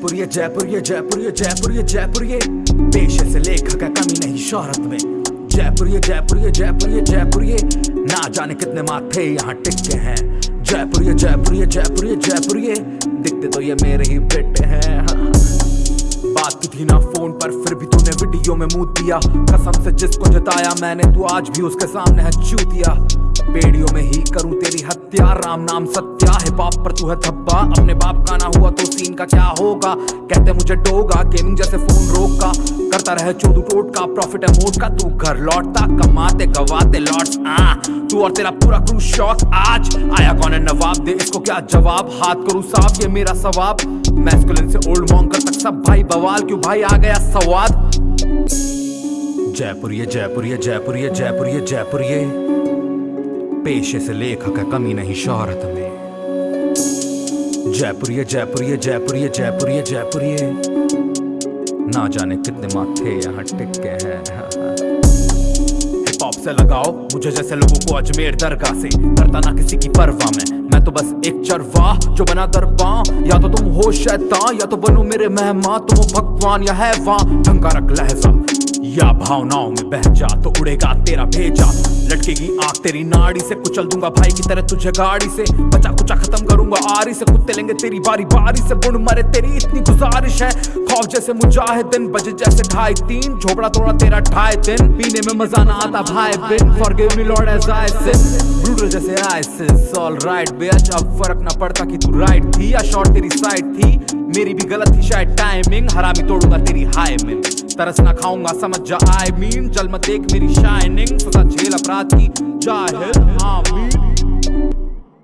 जयपुर ये जयपुर ये जयपुर ये जयपुर ये जयपुर ये पेशे से लेखक है कमी नहीं शोहरत में। जयपुर ये जयपुर ये जयपुर ये जयपुर ये ना जाने कितने माथे यहाँ टिके हैं। जयपुर ये जयपुर ये जयपुर ये जयपुर ये दिखते तो ये मेरे ही बेटे हैं। बात की थी ना फ़ोन पर, फिर भी तूने वीडियो में मुँह दिया। कसम से जिसको जताया मैंने, तू आज भी उसके सामने है चूतिया तेरी हत्या राम नाम सत्या है बाप पर तू है धब्बा। अपने बाप का ना हुआ तो सीन का क्या होगा? कहते मुझे डोगा गेमिंग जैसे फ़ोन रोक। का करता रहे चोदू टोट का प्रॉफिट है मोट का। तू घर लौटता, कमाते, गवाते लौट आ। तू और तेरा पूरा क्रू शौक आज। आया कौन है नवाब? दे इसको क्या जवाब? हाथ करूँ साफ़, ये मेरा सवाब। मैस्कुलिन से ओल्ड मॉन्कर तक सब भाई बवाल। क्यों भाई आ गया सवाद? जयपुर ये जयपुर ये, जयपुर पेशे से लेखक है कमी नहीं शोहरत में। जयपुर जयपुर जयपुर जयपुर जयपुर ना जाने कितने माथे यहाँ टिके हैं। हिप हॉप से लगाओ, मुझे जैसे लोगों को अजमेर दरगाह से। करता ना किसी की परवाह में। मैं तो बस एक चरवाह जो बना दरबा या तो तुम हो शैतान, या तो बनो मेरे मेहमान। तुम हो भगवान या है वहाँ ढंग का रख लहजा। या भावनाओं में बह जा तो उड़ेगा तेरा भेजा। लटकेगी आँख तेरी नाड़ी से कुचल दूँगा, भाई की तरह तुझे गाड़ी से। बचा कुचा खत्म करूँगा, आरी से कुत्ते लेंगे तेरी बारी बारी से। बुण मरे तेरी इतनी गुजारिश है, खौफ जैसे मुजाहिदीन, बजे जैसे ढाई तीन। झोपड़ा तोड़ा तेरा ढाई दिन, पीने में मज़ा ना आता भाई बिन। Forgive me lord as I sin brutal जैसे आइसिस ऑल राइट बेच अब फ़र्क ना पड़ता कि तू राइट थी या शॉर्ट तेरी साइड थी। मेरी भी गलत थी शायद टाइमिंग हरामी तोड़ूँगा तेरी हाई में तरस ना खाऊँगा, समझ जा। आई मीन जल मत देख मेरी शाइनिंग सजा झेल अपराध की। ज़ाहिर आमीन